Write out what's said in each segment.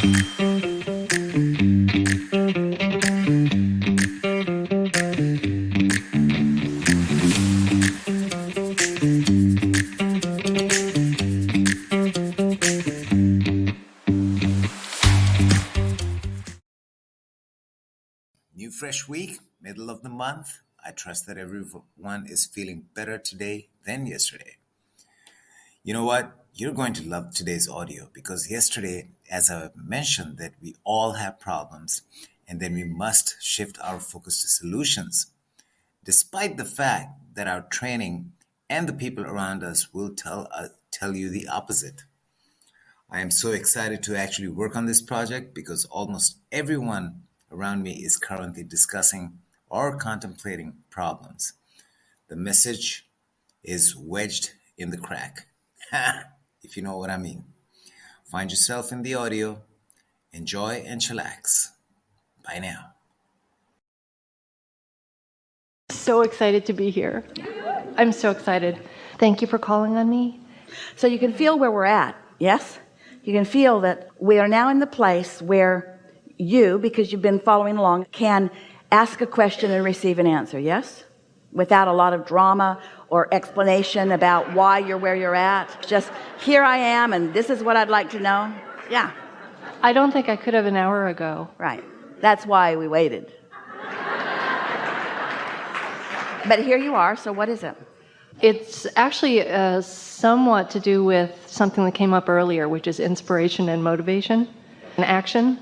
New fresh week, middle of the month. I trust that everyone is feeling better today than yesterday. You know what? You're going to love today's audio because yesterday, as I mentioned, that we all have problems and then we must shift our focus to solutions. Despite the fact that our training and the people around us will tell uh, tell you the opposite. I am so excited to actually work on this project because almost everyone around me is currently discussing or contemplating problems. The message is wedged in the crack, if you know what I mean. Find yourself in the audio, enjoy and chillax. Bye now. So excited to be here. I'm so excited. Thank you for calling on me. So you can feel where we're at, yes? You can feel that we are now in the place where you, because you've been following along, can ask a question and receive an answer, yes? Without a lot of drama or explanation about why you're where you're at. Just, here I am and this is what I'd like to know. Yeah. I don't think I could have an hour ago. Right. That's why we waited. but here you are, so what is it? It's actually uh, somewhat to do with something that came up earlier, which is inspiration and motivation and action.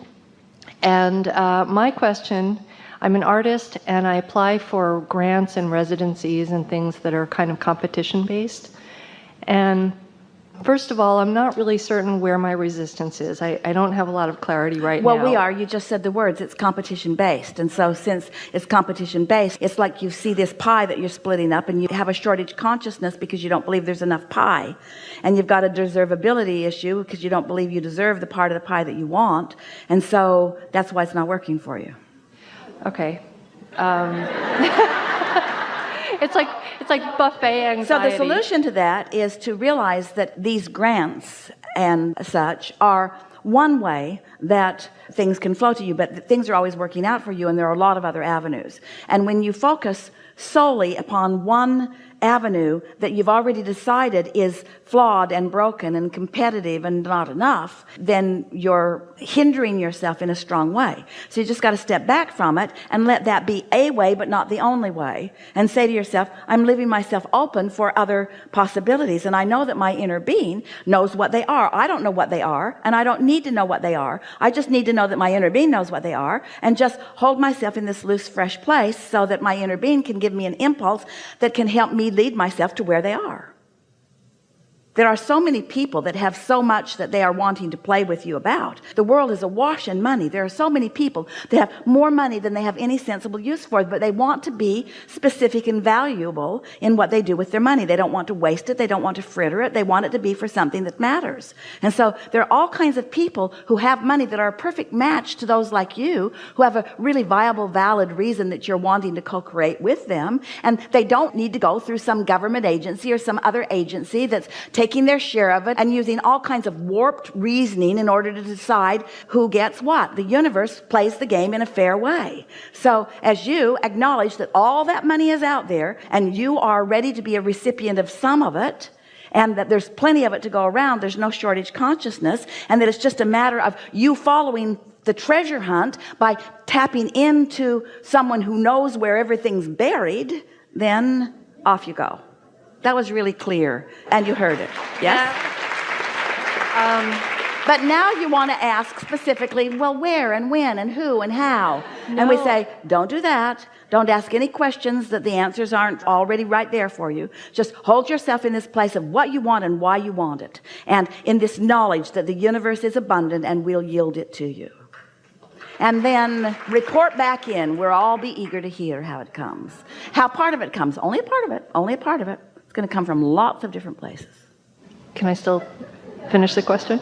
And uh, my question I'm an artist and I apply for grants and residencies and things that are kind of competition based. And first of all, I'm not really certain where my resistance is. I, I don't have a lot of clarity right well, now. Well, we are. You just said the words. It's competition based. And so since it's competition based, it's like you see this pie that you're splitting up and you have a shortage consciousness because you don't believe there's enough pie. And you've got a deservability issue because you don't believe you deserve the part of the pie that you want. And so that's why it's not working for you. Okay. Um, it's like it's like buffet anxiety. So the solution to that is to realize that these grants and such are one way that things can flow to you but things are always working out for you and there are a lot of other avenues and when you focus solely upon one avenue that you've already decided is flawed and broken and competitive and not enough then you're hindering yourself in a strong way. So you just got to step back from it and let that be a way but not the only way and say to yourself I'm leaving myself open for other possibilities and I know that my inner being knows what they are. I don't know what they are and I don't need to know what they are. I just need to know that my inner being knows what they are and just hold myself in this loose fresh place so that my inner being can give me an impulse that can help me lead myself to where they are there are so many people that have so much that they are wanting to play with you about. The world is awash in money. There are so many people that have more money than they have any sensible use for but they want to be specific and valuable in what they do with their money. They don't want to waste it. They don't want to fritter it. They want it to be for something that matters. And so there are all kinds of people who have money that are a perfect match to those like you who have a really viable valid reason that you're wanting to co-create with them and they don't need to go through some government agency or some other agency that's taking taking their share of it and using all kinds of warped reasoning in order to decide who gets what. The universe plays the game in a fair way. So as you acknowledge that all that money is out there and you are ready to be a recipient of some of it and that there's plenty of it to go around there's no shortage consciousness and that it's just a matter of you following the treasure hunt by tapping into someone who knows where everything's buried then off you go that was really clear. And you heard it. Yes? Um, but now you want to ask specifically well where and when and who and how? No. and we say don't do that. Don't ask any questions that the answers aren't already right there for you. Just hold yourself in this place of what you want and why you want it. And in this knowledge that the universe is abundant and will yield it to you. And then report back in. We'll all be eager to hear how it comes. How part of it comes. Only a part of it. Only a part of it it's going to come from lots of different places. Can I still finish the question?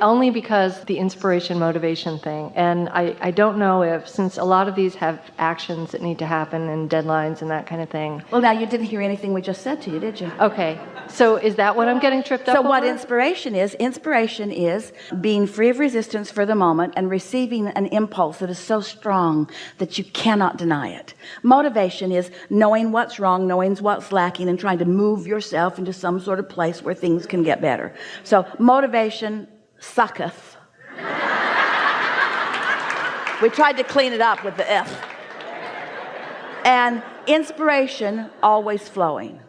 Only because the inspiration motivation thing. And I, I don't know if, since a lot of these have actions that need to happen and deadlines and that kind of thing. Well, now you didn't hear anything we just said to you, did you? Okay. So is that what I'm getting tripped up so what over? inspiration is inspiration is being free of resistance for the moment and receiving an impulse that is so strong that you cannot deny it motivation is knowing what's wrong knowing what's lacking and trying to move yourself into some sort of place where things can get better so motivation sucketh. We tried to clean it up with the F. And inspiration always flowing.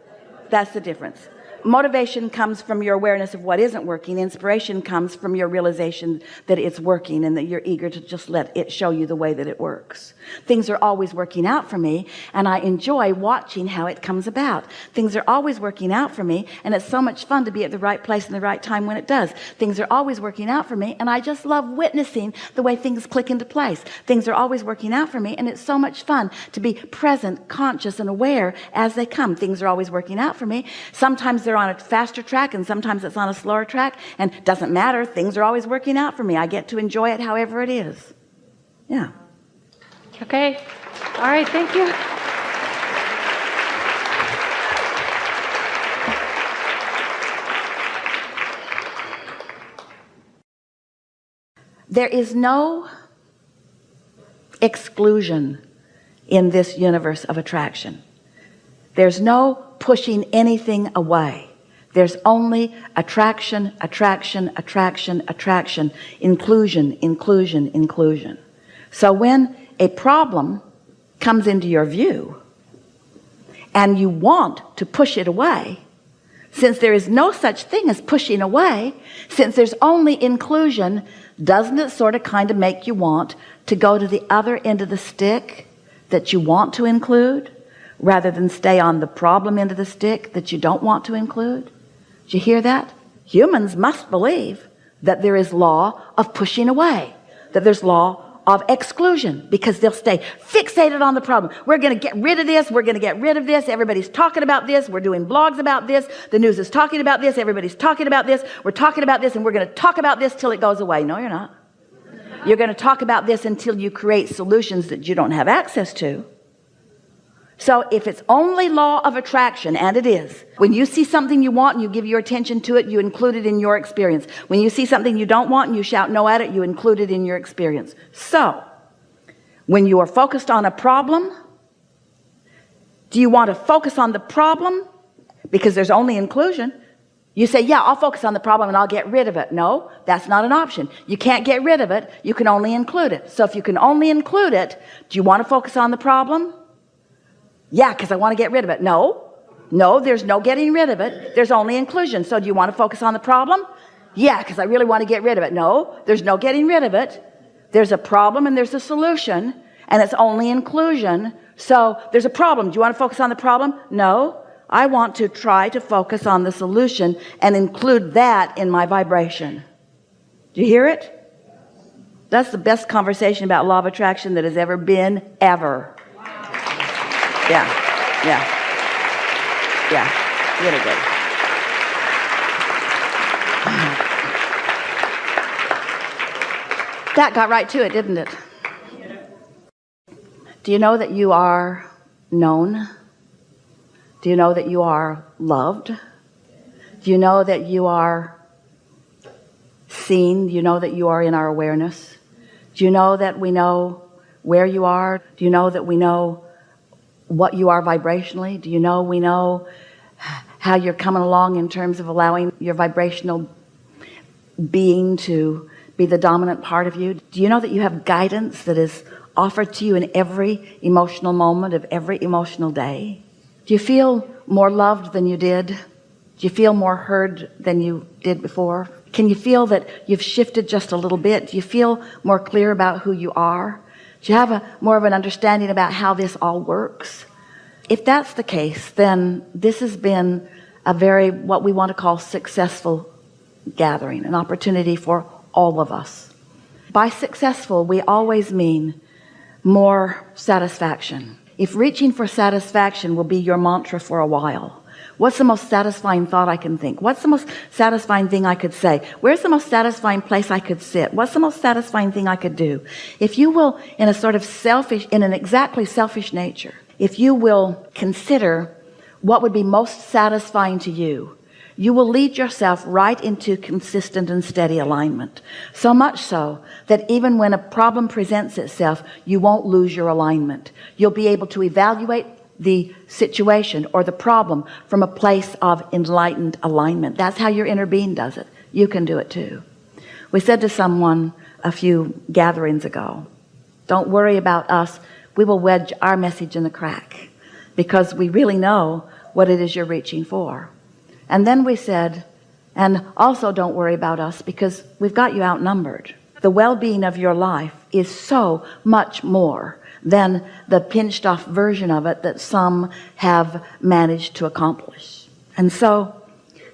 That's the difference motivation comes from your awareness of what isn't working. Inspiration comes from your realization that it's working and that you're eager to just let it show you the way that it works. Things are always working out for me and I enjoy watching how it comes about. Things are always working out for me and it's so much fun to be at the right place in the right time when it does. Things are always working out for me and I just love witnessing the way things click into place. Things are always working out for me and it's so much fun to be present conscious and aware as they come. Things are always working out for me. Sometimes they're on a faster track and sometimes it's on a slower track and doesn't matter things are always working out for me I get to enjoy it however it is yeah Okay. All right. Thank you. there is no exclusion in this universe of attraction there's no pushing anything away. There's only attraction attraction attraction attraction inclusion inclusion inclusion. So when a problem comes into your view and you want to push it away since there is no such thing as pushing away since there's only inclusion doesn't it sort of kind of make you want to go to the other end of the stick that you want to include rather than stay on the problem end of the stick that you don't want to include? Do you hear that? Humans must believe that there is law of pushing away that there's law of exclusion because they'll stay fixated on the problem. We're going to get rid of this we're going to get rid of this everybody's talking about this we're doing blogs about this the news is talking about this everybody's talking about this we're talking about this and we're going to talk about this till it goes away. No you're not. You're going to talk about this until you create solutions that you don't have access to so if it's only law of attraction and it is when you see something you want and you give your attention to it you include it in your experience. When you see something you don't want and you shout no at it you include it in your experience. So when you are focused on a problem do you want to focus on the problem? Because there's only inclusion. You say yeah I'll focus on the problem and I'll get rid of it. No that's not an option. You can't get rid of it. You can only include it. So if you can only include it do you want to focus on the problem yeah because I want to get rid of it. No. No there's no getting rid of it. There's only inclusion. So do you want to focus on the problem? Yeah because I really want to get rid of it. No there's no getting rid of it. There's a problem and there's a solution and it's only inclusion. So there's a problem. Do you want to focus on the problem? No. I want to try to focus on the solution and include that in my vibration. Do you hear it? That's the best conversation about law of attraction that has ever been ever yeah. Yeah. Yeah. Really good. That got right to it didn't it? Do you know that you are known? Do you know that you are loved? Do you know that you are seen? Do you know that you are in our awareness? Do you know that we know where you are? Do you know that we know what you are vibrationally. Do you know we know how you're coming along in terms of allowing your vibrational being to be the dominant part of you? Do you know that you have guidance that is offered to you in every emotional moment of every emotional day? Do you feel more loved than you did? Do you feel more heard than you did before? Can you feel that you've shifted just a little bit? Do you feel more clear about who you are do you have a more of an understanding about how this all works? If that's the case then this has been a very what we want to call successful gathering an opportunity for all of us. By successful we always mean more satisfaction. If reaching for satisfaction will be your mantra for a while What's the most satisfying thought I can think? What's the most satisfying thing I could say? Where's the most satisfying place I could sit? What's the most satisfying thing I could do? If you will, in a sort of selfish, in an exactly selfish nature, if you will consider what would be most satisfying to you, you will lead yourself right into consistent and steady alignment so much so that even when a problem presents itself you won't lose your alignment you'll be able to evaluate the situation or the problem from a place of enlightened alignment. That's how your inner being does it. You can do it too. We said to someone a few gatherings ago don't worry about us. We will wedge our message in the crack because we really know what it is you're reaching for. And then we said and also don't worry about us because we've got you outnumbered. The well-being of your life is so much more than the pinched off version of it that some have managed to accomplish. And so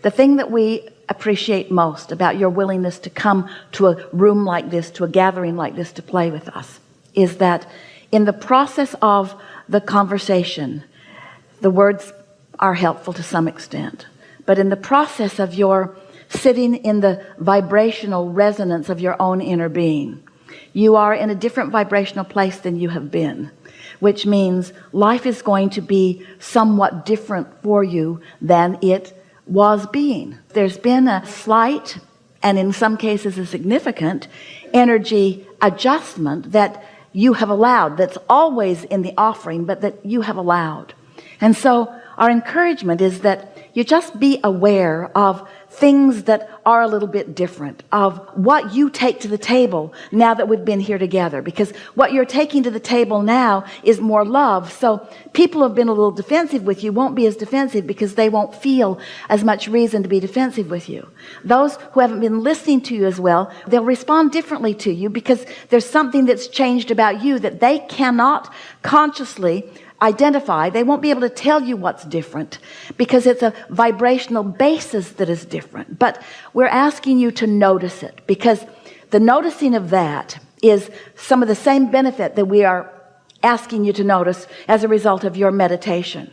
the thing that we appreciate most about your willingness to come to a room like this to a gathering like this to play with us is that in the process of the conversation the words are helpful to some extent. But in the process of your sitting in the vibrational resonance of your own inner being you are in a different vibrational place than you have been which means life is going to be somewhat different for you than it was being. There's been a slight and in some cases a significant energy adjustment that you have allowed that's always in the offering but that you have allowed. And so our encouragement is that you just be aware of things that are a little bit different of what you take to the table now that we've been here together because what you're taking to the table now is more love. So people who have been a little defensive with you won't be as defensive because they won't feel as much reason to be defensive with you. Those who haven't been listening to you as well they'll respond differently to you because there's something that's changed about you that they cannot consciously identify they won't be able to tell you what's different because it's a vibrational basis that is different. But we're asking you to notice it because the noticing of that is some of the same benefit that we are asking you to notice as a result of your meditation.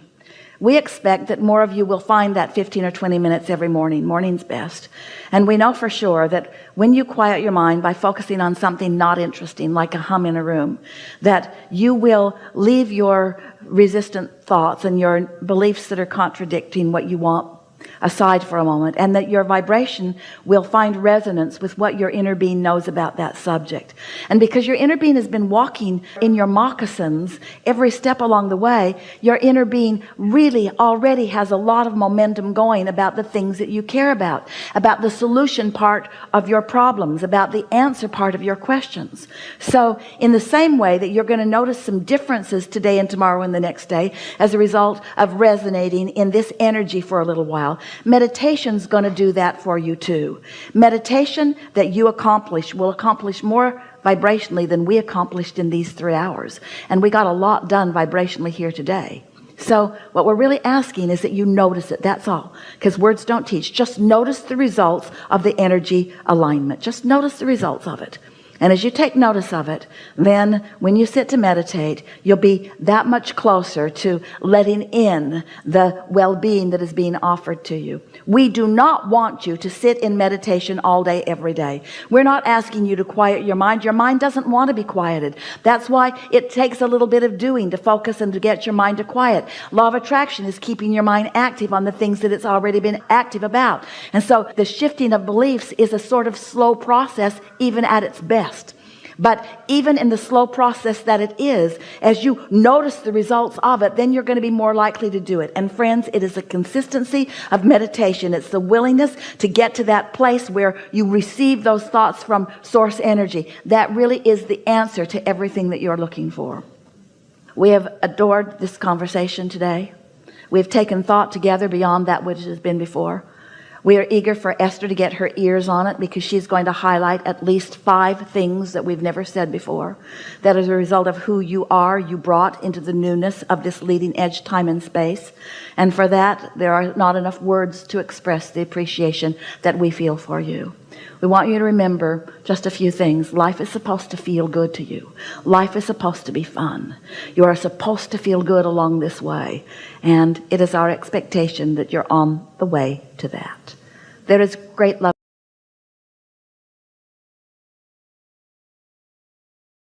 We expect that more of you will find that 15 or 20 minutes every morning. Morning's best. And we know for sure that when you quiet your mind by focusing on something not interesting like a hum in a room that you will leave your resistant thoughts and your beliefs that are contradicting what you want aside for a moment and that your vibration will find resonance with what your inner being knows about that subject. And because your inner being has been walking in your moccasins every step along the way your inner being really already has a lot of momentum going about the things that you care about about the solution part of your problems about the answer part of your questions. So in the same way that you're going to notice some differences today and tomorrow and the next day as a result of resonating in this energy for a little while meditation's going to do that for you too. Meditation that you accomplish will accomplish more vibrationally than we accomplished in these three hours. And we got a lot done vibrationally here today. So what we're really asking is that you notice it. That's all. Because words don't teach. Just notice the results of the energy alignment. Just notice the results of it and as you take notice of it then when you sit to meditate you'll be that much closer to letting in the well-being that is being offered to you. We do not want you to sit in meditation all day every day. We're not asking you to quiet your mind. Your mind doesn't want to be quieted. That's why it takes a little bit of doing to focus and to get your mind to quiet. Law of attraction is keeping your mind active on the things that it's already been active about. And so the shifting of beliefs is a sort of slow process even at its best but even in the slow process that it is as you notice the results of it then you're going to be more likely to do it. And friends it is a consistency of meditation. It's the willingness to get to that place where you receive those thoughts from source energy. That really is the answer to everything that you're looking for. We have adored this conversation today. We've taken thought together beyond that which has been before we are eager for Esther to get her ears on it because she's going to highlight at least five things that we've never said before. That as a result of who you are you brought into the newness of this leading edge time and space. And for that there are not enough words to express the appreciation that we feel for you we want you to remember just a few things. Life is supposed to feel good to you. Life is supposed to be fun. You are supposed to feel good along this way. And it is our expectation that you're on the way to that. There is great love